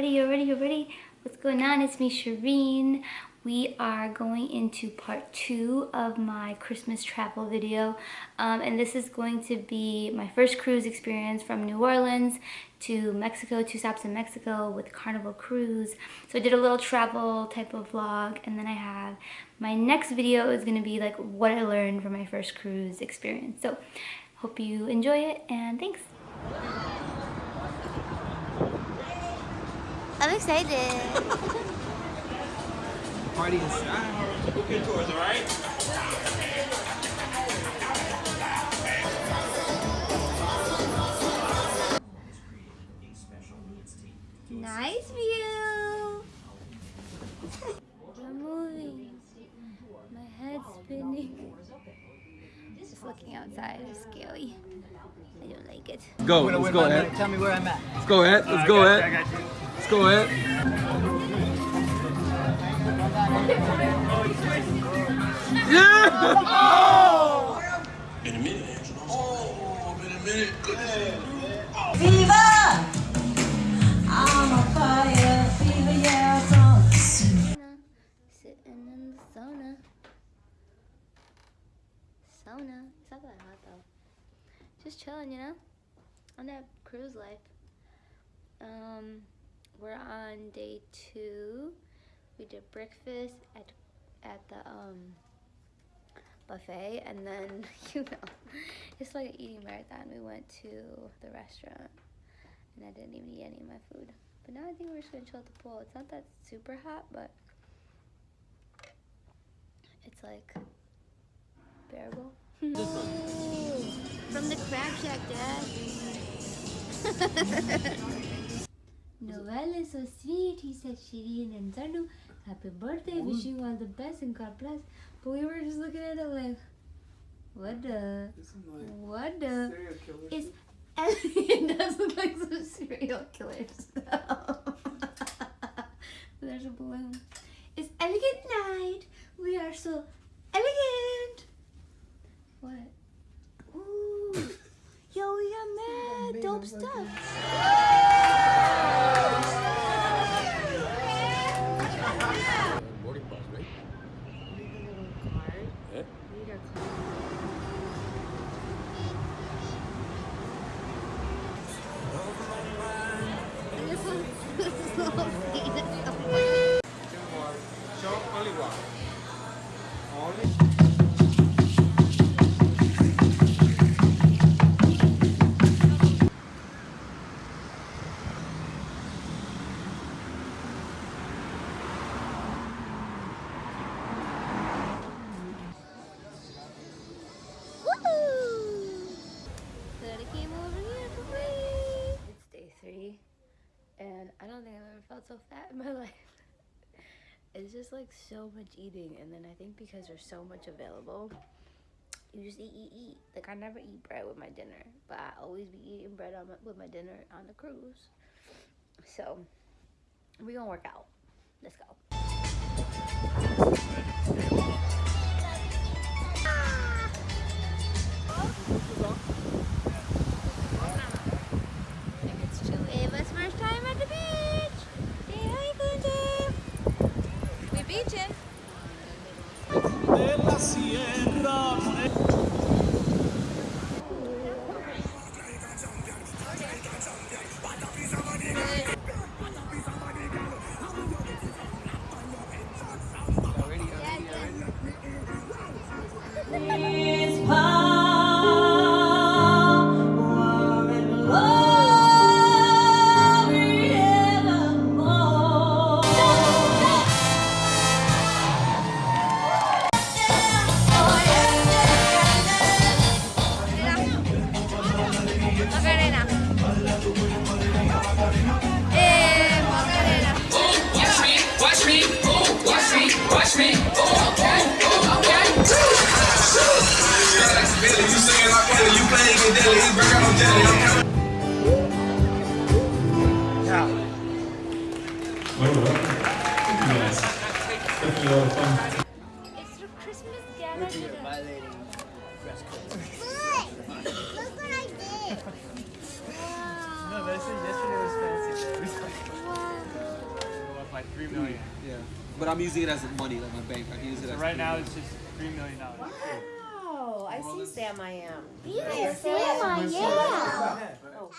ready, you ready, You're ready? What's going on? It's me, Shireen. We are going into part two of my Christmas travel video. Um, and this is going to be my first cruise experience from New Orleans to Mexico, two stops in Mexico with Carnival Cruise. So I did a little travel type of vlog and then I have my next video is gonna be like what I learned from my first cruise experience. So hope you enjoy it and thanks. I'm excited. Party inside. Good tours, all right? Nice view. I'm moving. My head's spinning. Just looking outside is scary. I don't like it. Go, let's go, Ed. Tell me where I'm at. Let's go, Ed. Let's go, I Ed. Got you. Let's go, ahead. Yeah! In a minute, Angela. Oh, in a minute. Goodness. Fever! I'm on fire, fever, yeah, so Sitting in the sauna. Sauna. It's not that hot though. Just chilling, you know? On that cruise life. Um, we're on day two. We did breakfast at at the um buffet, and then you know, it's like an eating marathon. We went to the restaurant, and I didn't even eat any of my food. But now I think we're just gonna chill at the pool. It's not that super hot, but it's like bearable. From the crab shack, Dad. Noel is so sweet, he said Shireen and Zandu, happy birthday, wishing you all the best and God bless. But we were just looking at it like, what the, what the, it's, it does look like some serial killer stuff. There's a balloon. It's elegant night. We are so elegant. What? Ooh. Yo, we got mad dope stuff. So fat in my life. It's just like so much eating, and then I think because there's so much available, you just eat, eat, eat. Like I never eat bread with my dinner, but I always be eating bread on my, with my dinner on the cruise. So we gonna work out. Let's go. It's It's the Christmas gala today. Violating dress code. Look what I did. No, but I said yesterday was fancy. Wow. my three million. Yeah. But I'm using it as money, like my bank. I can use it So as right now million. it's just three million dollars. Wow, I see Sam I am. Yeah, Sam I am. Oh.